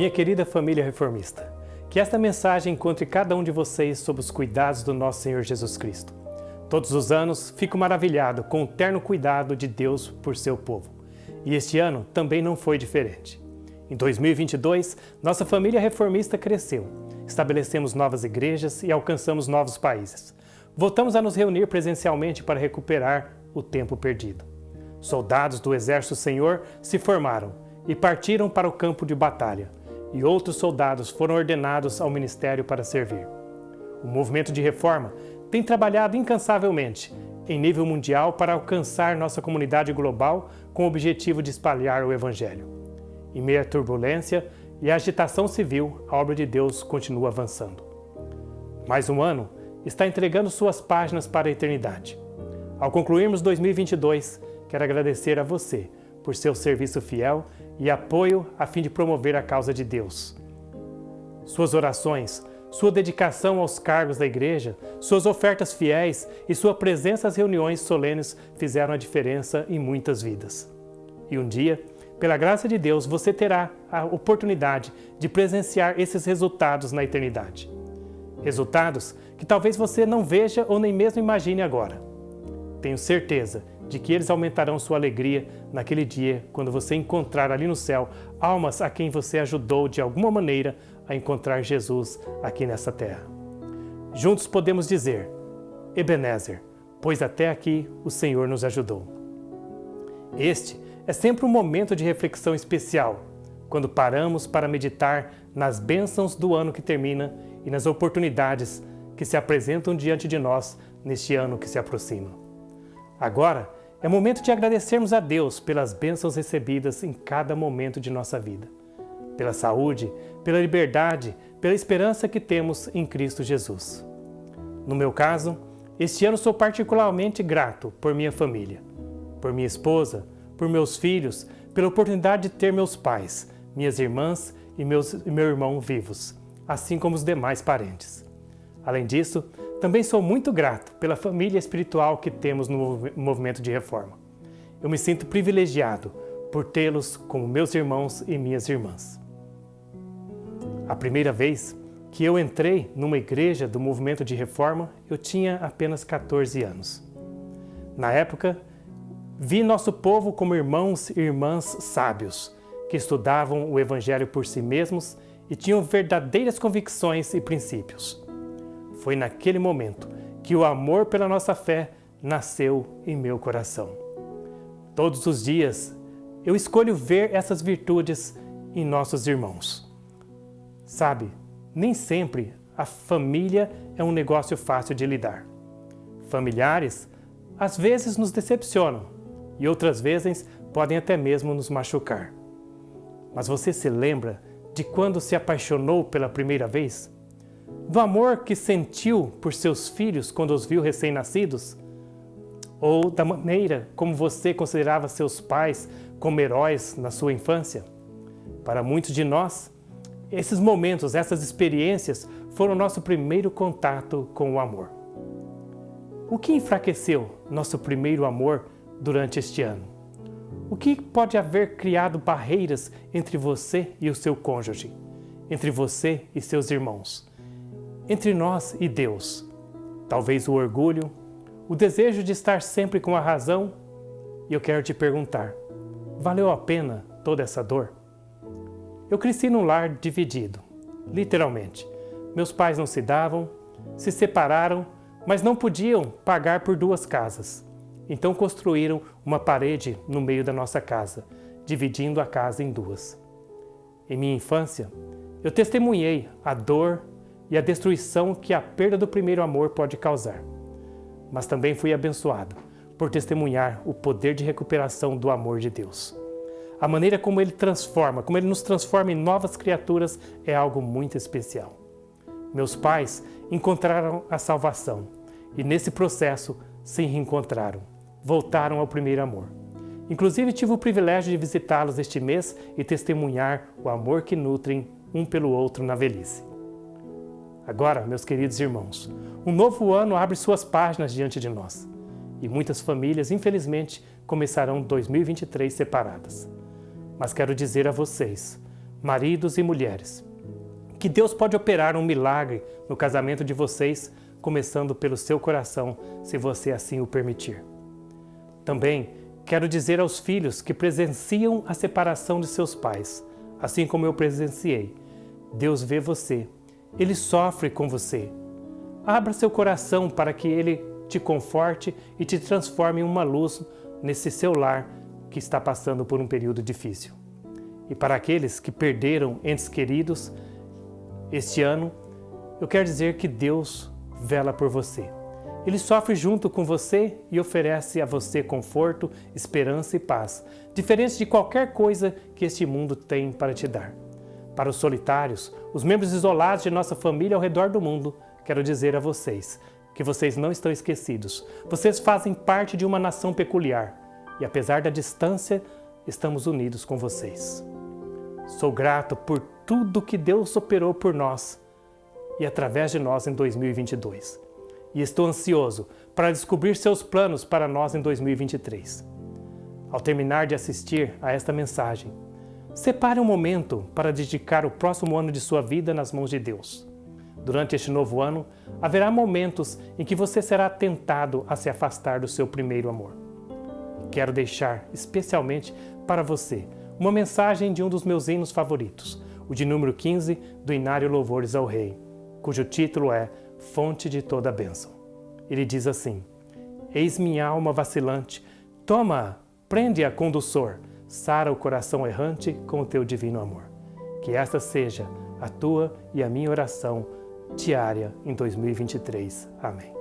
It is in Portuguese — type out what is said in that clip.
Minha querida família reformista, que esta mensagem encontre cada um de vocês sob os cuidados do nosso Senhor Jesus Cristo. Todos os anos fico maravilhado com o terno cuidado de Deus por seu povo. E este ano também não foi diferente. Em 2022, nossa família reformista cresceu. Estabelecemos novas igrejas e alcançamos novos países. Voltamos a nos reunir presencialmente para recuperar o tempo perdido. Soldados do Exército Senhor se formaram e partiram para o campo de batalha, e outros soldados foram ordenados ao ministério para servir. O movimento de reforma tem trabalhado incansavelmente em nível mundial para alcançar nossa comunidade global com o objetivo de espalhar o Evangelho. Em meio à turbulência e à agitação civil, a obra de Deus continua avançando. Mais um ano está entregando suas páginas para a eternidade. Ao concluirmos 2022, quero agradecer a você por seu serviço fiel e apoio a fim de promover a causa de Deus. Suas orações, sua dedicação aos cargos da igreja, suas ofertas fiéis e sua presença às reuniões solenes fizeram a diferença em muitas vidas. E um dia, pela graça de Deus, você terá a oportunidade de presenciar esses resultados na eternidade. Resultados que talvez você não veja ou nem mesmo imagine agora. Tenho certeza de que eles aumentarão sua alegria naquele dia quando você encontrar ali no céu almas a quem você ajudou de alguma maneira a encontrar Jesus aqui nessa terra. Juntos podemos dizer, Ebenezer, pois até aqui o Senhor nos ajudou. Este é sempre um momento de reflexão especial, quando paramos para meditar nas bênçãos do ano que termina e nas oportunidades que se apresentam diante de nós neste ano que se aproxima. Agora, é momento de agradecermos a Deus pelas bênçãos recebidas em cada momento de nossa vida, pela saúde, pela liberdade, pela esperança que temos em Cristo Jesus. No meu caso, este ano sou particularmente grato por minha família, por minha esposa, por meus filhos, pela oportunidade de ter meus pais, minhas irmãs e, meus, e meu irmão vivos, assim como os demais parentes. Além disso, também sou muito grato pela família espiritual que temos no movimento de reforma. Eu me sinto privilegiado por tê-los como meus irmãos e minhas irmãs. A primeira vez que eu entrei numa igreja do movimento de reforma, eu tinha apenas 14 anos. Na época, vi nosso povo como irmãos e irmãs sábios, que estudavam o Evangelho por si mesmos e tinham verdadeiras convicções e princípios. Foi naquele momento que o amor pela nossa fé nasceu em meu coração. Todos os dias eu escolho ver essas virtudes em nossos irmãos. Sabe, nem sempre a família é um negócio fácil de lidar. Familiares às vezes nos decepcionam e outras vezes podem até mesmo nos machucar. Mas você se lembra de quando se apaixonou pela primeira vez? Do amor que sentiu por seus filhos quando os viu recém-nascidos? Ou da maneira como você considerava seus pais como heróis na sua infância? Para muitos de nós, esses momentos, essas experiências foram nosso primeiro contato com o amor. O que enfraqueceu nosso primeiro amor durante este ano? O que pode haver criado barreiras entre você e o seu cônjuge, entre você e seus irmãos? Entre nós e Deus. Talvez o orgulho, o desejo de estar sempre com a razão. E eu quero te perguntar, valeu a pena toda essa dor? Eu cresci num lar dividido, literalmente. Meus pais não se davam, se separaram, mas não podiam pagar por duas casas. Então construíram uma parede no meio da nossa casa, dividindo a casa em duas. Em minha infância, eu testemunhei a dor e a destruição que a perda do primeiro amor pode causar. Mas também fui abençoado por testemunhar o poder de recuperação do amor de Deus. A maneira como Ele transforma, como Ele nos transforma em novas criaturas é algo muito especial. Meus pais encontraram a salvação e nesse processo se reencontraram, voltaram ao primeiro amor. Inclusive tive o privilégio de visitá-los este mês e testemunhar o amor que nutrem um pelo outro na velhice. Agora, meus queridos irmãos, um novo ano abre suas páginas diante de nós e muitas famílias, infelizmente, começarão 2023 separadas. Mas quero dizer a vocês, maridos e mulheres, que Deus pode operar um milagre no casamento de vocês, começando pelo seu coração, se você assim o permitir. Também quero dizer aos filhos que presenciam a separação de seus pais, assim como eu presenciei. Deus vê você, Ele sofre com você. Abra seu coração para que Ele te conforte e te transforme em uma luz nesse seu lar que está passando por um período difícil. E para aqueles que perderam entes queridos este ano, eu quero dizer que Deus vela por você. Ele sofre junto com você e oferece a você conforto, esperança e paz, diferente de qualquer coisa que este mundo tem para te dar. Para os solitários, os membros isolados de nossa família ao redor do mundo, quero dizer a vocês que vocês não estão esquecidos. Vocês fazem parte de uma nação peculiar e, apesar da distância, estamos unidos com vocês. Sou grato por tudo que Deus operou por nós e através de nós em 2022 e estou ansioso para descobrir seus planos para nós em 2023. Ao terminar de assistir a esta mensagem, separe um momento para dedicar o próximo ano de sua vida nas mãos de Deus. Durante este novo ano, haverá momentos em que você será tentado a se afastar do seu primeiro amor. Quero deixar especialmente para você uma mensagem de um dos meus hinos favoritos, o de número 15 do Inário Louvores ao Rei, cujo título é fonte de toda bênção. Ele diz assim: Eis minha alma vacilante, toma, prende-a condutor, sara o coração errante com o teu divino amor. Que esta seja a tua e a minha oração diária em 2023. Amém.